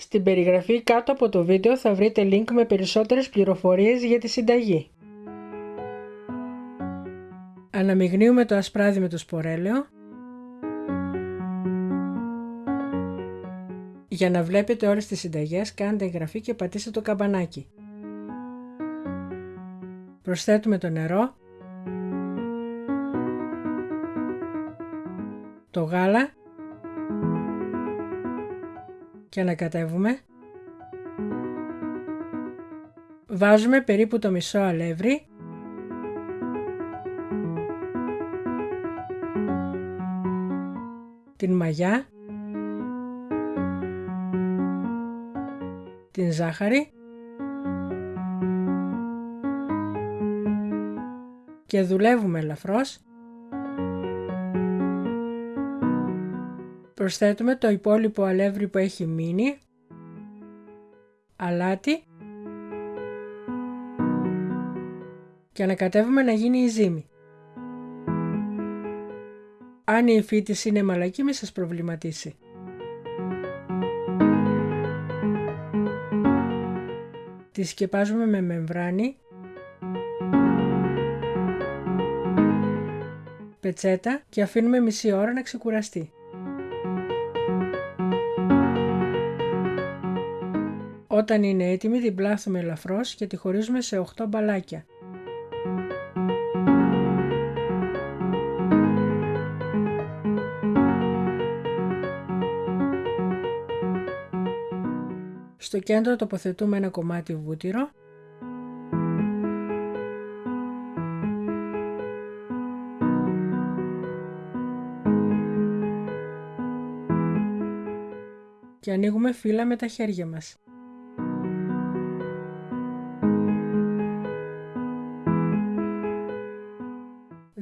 Στην περιγραφή κάτω από το βίντεο θα βρείτε link με περισσότερες πληροφορίες για τη συνταγή. Αναμειγνύουμε το ασπράδι με το σπορέλαιο. Για να βλέπετε όλες τις συνταγές κάντε εγγραφή και πατήστε το καμπανάκι. Προσθέτουμε το νερό, το γάλα και ανακατεύουμε. Βάζουμε περίπου το μισό αλεύρι την μαγιά την ζάχαρη και δουλεύουμε ελαφρώς. Προσθέτουμε το υπόλοιπο αλεύρι που έχει μείνει, αλάτι και ανακατεύουμε να γίνει η ζύμη. Αν η φύτηση είναι μαλακή μη σας προβληματίσει. Τη σκεπάζουμε με μεμβράνη πετσέτα και αφήνουμε μισή ώρα να ξεκουραστεί. Όταν είναι έτοιμη την πλάθουμε ελαφρώς και τη χωρίζουμε σε 8 μπαλάκια. Στο κέντρο τοποθετούμε ένα κομμάτι βούτυρο και ανοίγουμε φύλλα με τα χέρια μας.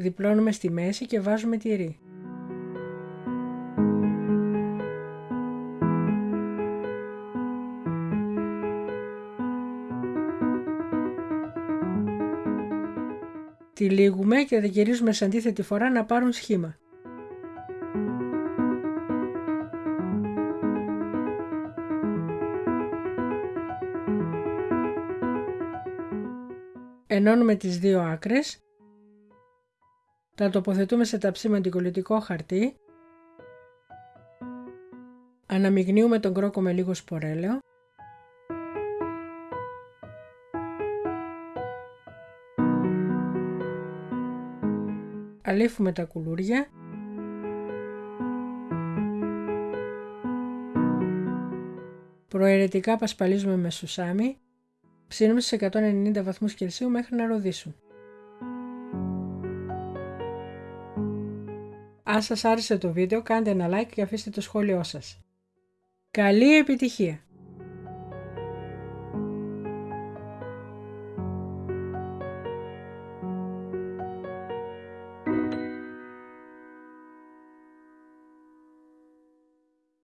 Διπλώνουμε στη μέση και βάζουμε τυρί. Τυλίγουμε και δεν γυρίζουμε σε αντίθετη φορά να πάρουν σχήμα. Ενώνουμε τις δύο άκρες. Τα τοποθετούμε σε ταψί με αντικολλητικό χαρτί. Αναμειγνύουμε τον κρόκο με λίγο σπορέλαιο. Αλήφουμε τα κουλούρια. Προαιρετικά πασπαλίζουμε με σουσάμι Ψήνουμε σε 190 βαθμούς Κελσίου μέχρι να ροδίσουν. Αν σας άρεσε το βίντεο κάντε ένα like και αφήστε το σχόλιο σας. Καλή επιτυχία!